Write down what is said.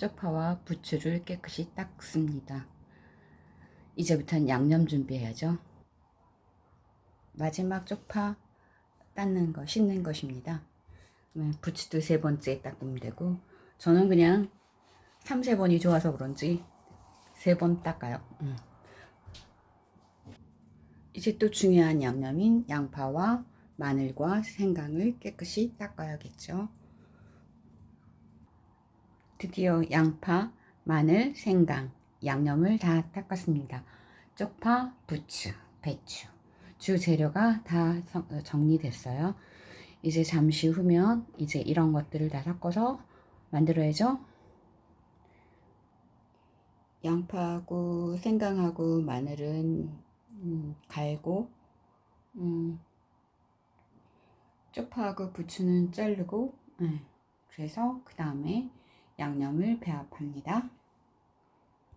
쪽파와 부추를 깨끗이 닦습니다. 이제부터는 양념 준비해야죠. 마지막 쪽파 닦는 거, 씻는 것입니다. 네, 부추도 세 번째 닦으면 되고 저는 그냥 3, 세 번이 좋아서 그런지 세 번 닦아요. 음. 이제 또 중요한 양념인 양파와 마늘과 생강을 깨끗이 닦아야겠죠. 드디어 양파, 마늘, 생강, 양념을 다 닦았습니다. 쪽파, 부추, 배추, 주 재료가 다 성- 어, 정리됐어요. 이제 잠시 후면 이제 이런 것들을 다 섞어서 만들어야죠. 양파하고 생강하고 마늘은 음, 갈고 음, 쪽파하고 부추는 자르고 네, 그래서 그 다음에 양념을 배합합니다.